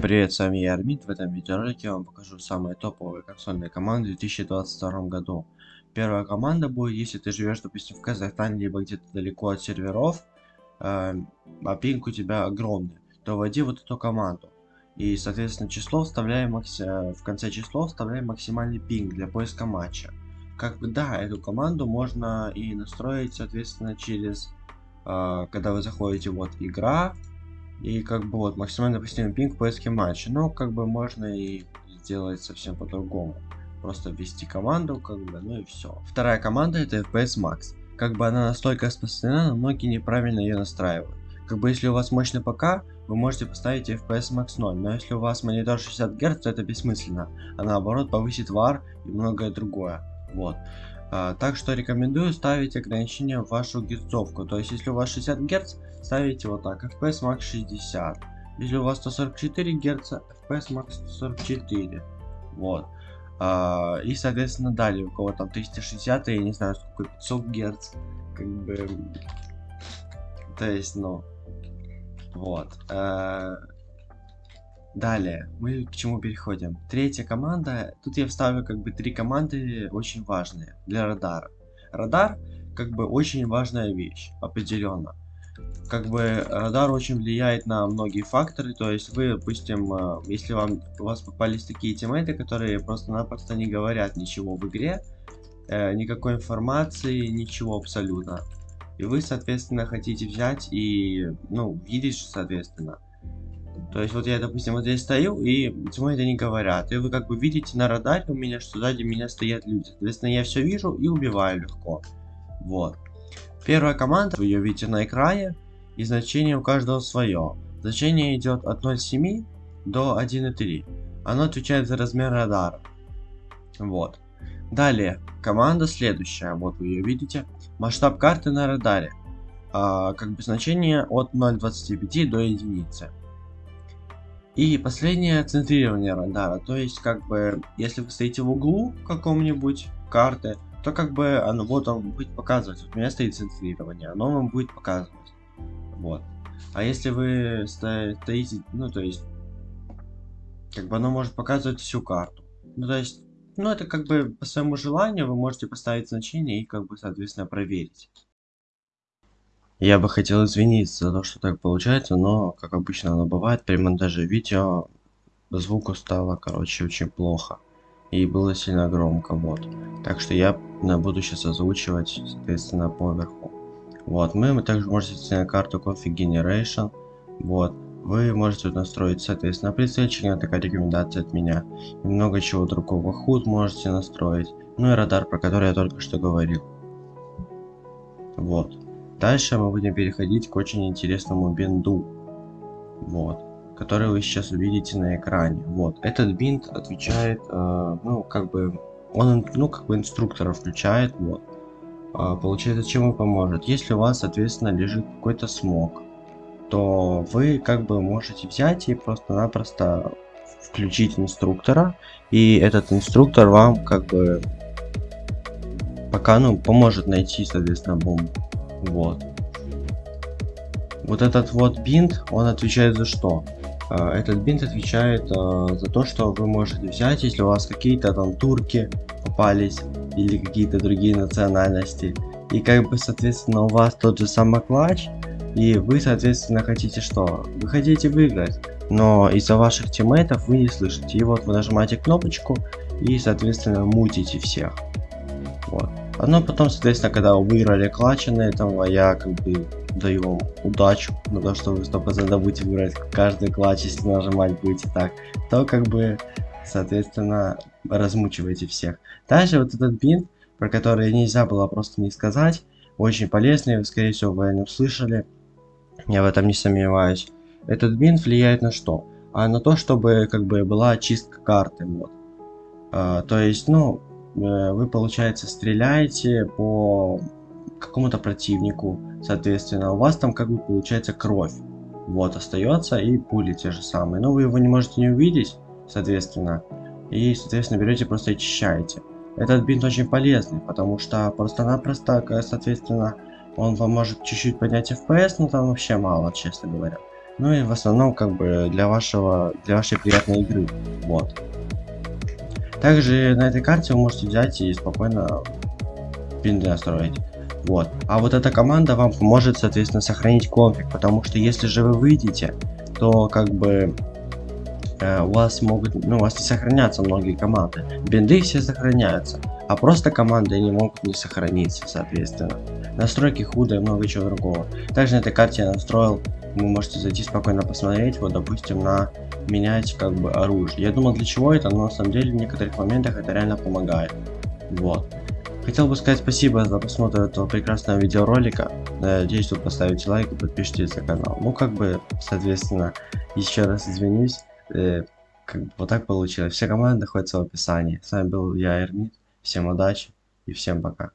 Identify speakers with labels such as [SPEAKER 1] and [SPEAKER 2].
[SPEAKER 1] Привет, с вами я Армид. В этом видеоролике я вам покажу самые топовые консольные команды в 2022 году. Первая команда будет, если ты живешь, допустим, в Казахстане, либо где-то далеко от серверов, э, а пинг у тебя огромный, то вводи вот эту команду. И, соответственно, число вставляем макси... в конце число вставляем максимальный пинг для поиска матча. Как бы да, эту команду можно и настроить, соответственно, через, э, когда вы заходите вот игра, и как бы вот максимально допустимый пинг в поиске матча. Но как бы можно и сделать совсем по-другому. Просто ввести команду, как бы, ну и все. Вторая команда это FPS Max. Как бы она настолько распространена, но многие неправильно ее настраивают. Как бы если у вас мощный ПК, вы можете поставить FPS Max 0, но если у вас монитор 60 Гц, то это бессмысленно, а наоборот повысит VAR и многое другое. Вот. А, так что рекомендую ставить ограничения в вашу герцовку. То есть, если у вас 60 Гц, ставите вот так, FPS Max 60. Если у вас 144 Гц, FPS Max 144. Вот. А, и, соответственно, далее, у кого там 360, я не знаю, сколько, 500 Гц. Как бы... То есть, ну... Вот. А, Далее, мы к чему переходим? Третья команда. Тут я вставлю как бы три команды очень важные для радара. Радар как бы очень важная вещь, определенно. Как бы радар очень влияет на многие факторы, то есть вы, допустим, э, если вам у вас попались такие тиммейты, которые просто-напросто не говорят ничего в игре, э, никакой информации, ничего абсолютно. И вы, соответственно, хотите взять и, ну, видеть, соответственно, то есть вот я, допустим, вот здесь стою, и почему это не говорят. И вы как бы видите на радаре у меня, что сзади меня стоят люди. Соответственно, я все вижу и убиваю легко. Вот. Первая команда, вы ее видите на экране, и значение у каждого свое. Значение идет от 0.7 до 1.3. Оно отвечает за размер радара. Вот. Далее, команда следующая, вот вы ее видите. Масштаб карты на радаре. А, как бы значение от 0.25 до единицы. И последнее центрирование радара, то есть как бы если вы стоите в углу каком-нибудь карты, то как бы оно вот он будет показывать, вот у меня стоит центрирование, оно вам будет показывать, вот. А если вы стоите, ну то есть, как бы оно может показывать всю карту, ну то есть, ну это как бы по своему желанию вы можете поставить значение и как бы соответственно проверить. Я бы хотел извиниться за то, что так получается, но, как обычно оно бывает, при монтаже видео звуку стало, короче, очень плохо. И было сильно громко, вот. Так что я буду сейчас озвучивать, соответственно, поверху. Вот, мы также можете на карту Config Generation. Вот, вы можете настроить, соответственно, прицельчик, такая рекомендация от меня. И много чего другого. Худ можете настроить. Ну и радар, про который я только что говорил. Вот. Дальше мы будем переходить к очень интересному бинду. Вот. Который вы сейчас увидите на экране. Вот. Этот бинд отвечает, э, ну, как бы, он, ну, как бы инструктора включает, вот. Э, получается, чем он поможет? Если у вас, соответственно, лежит какой-то смог, то вы, как бы, можете взять и просто-напросто включить инструктора, и этот инструктор вам, как бы, пока, ну, поможет найти, соответственно, бомбу. Вот. Вот этот вот бинт, он отвечает за что? А, этот бинт отвечает uh, за то, что вы можете взять, если у вас какие-то там турки попались или какие-то другие национальности. И как бы, соответственно, у вас тот же самый клатч, и вы, соответственно, хотите что? Вы хотите выиграть, но из-за ваших тиммейтов вы не слышите. И вот вы нажимаете кнопочку и, соответственно, мутите всех. А ну потом, соответственно, когда вы выиграли клатчи на этом, а я как бы даю вам удачу то, что вы 100% будете выбирать каждый клатч, если нажимать будете так, то как бы, соответственно, размучиваете всех. Дальше вот этот бинт, про который нельзя было просто не сказать, очень полезный, скорее всего, вы о нем слышали, я в этом не сомневаюсь. Этот бинт влияет на что? А на то, чтобы как бы была очистка карты, вот. А, то есть, ну, вы, получается, стреляете по какому-то противнику, соответственно, у вас там как бы получается кровь. Вот, остается и пули те же самые. Но вы его не можете не увидеть, соответственно. И, соответственно, берете просто очищаете. Этот бинт очень полезный, потому что просто-напросто, соответственно, он вам может чуть-чуть поднять FPS, но там вообще мало, честно говоря. Ну и в основном как бы для вашего, для вашей приятной игры. Вот. Также на этой карте вы можете взять и спокойно пинды настроить. Вот. А вот эта команда вам поможет, соответственно, сохранить конфиг, потому что если же вы выйдете, то как бы э, у вас могут, ну, у вас не сохранятся многие команды. Бинды все сохраняются, а просто команды не могут не сохраниться, соответственно. Настройки худо и много чего другого. Также на этой карте я настроил, вы можете зайти спокойно посмотреть, вот, допустим, на менять как бы оружие. Я думал, для чего это, но на самом деле в некоторых моментах это реально помогает. Вот. Хотел бы сказать спасибо за просмотр этого прекрасного видеоролика. Надеюсь, вы поставите лайк и подпишитесь на канал. Ну, как бы, соответственно, еще раз извинюсь. Э, как бы вот так получилось. Все команды находятся в описании. С вами был я, Эрмит. Всем удачи и всем пока.